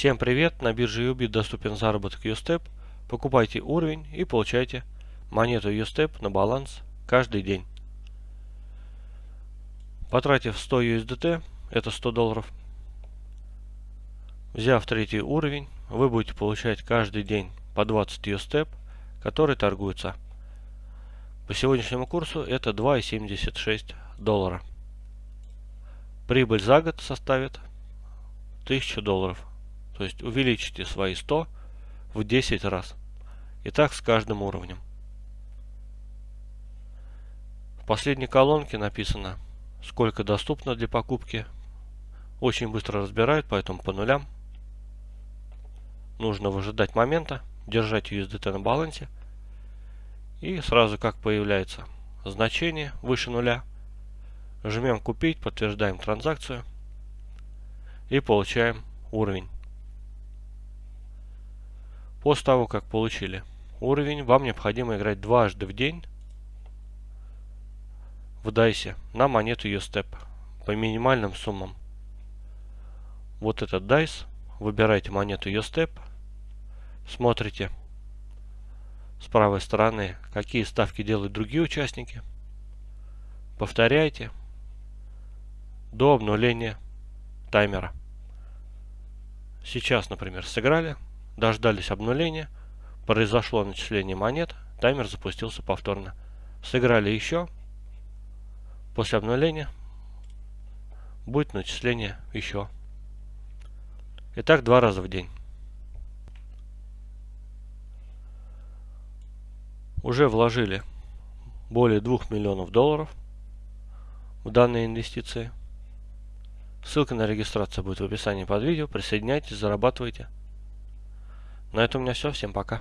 Всем привет! На бирже UBIT доступен заработок USTEP. Покупайте уровень и получайте монету USTEP на баланс каждый день. Потратив 100 USDT, это 100 долларов, взяв третий уровень, вы будете получать каждый день по 20 USTEP, который торгуется. По сегодняшнему курсу это 2,76 доллара. Прибыль за год составит 1000 долларов. То есть увеличите свои 100 в 10 раз. И так с каждым уровнем. В последней колонке написано, сколько доступно для покупки. Очень быстро разбирают, поэтому по нулям. Нужно выжидать момента, держать USDT на балансе. И сразу как появляется значение выше нуля, Жмем купить, подтверждаем транзакцию и получаем уровень. После того, как получили уровень, вам необходимо играть дважды в день в дайсе на монету USTEP по минимальным суммам. Вот этот дайс, выбираете монету USTEP, смотрите с правой стороны, какие ставки делают другие участники, повторяйте, до обнуления таймера. Сейчас, например, сыграли, дождались обнуления, произошло начисление монет, таймер запустился повторно. Сыграли еще, после обнуления будет начисление еще. Итак, два раза в день. Уже вложили более 2 миллионов долларов в данные инвестиции. Ссылка на регистрацию будет в описании под видео. Присоединяйтесь, зарабатывайте. На этом у меня все. Всем пока.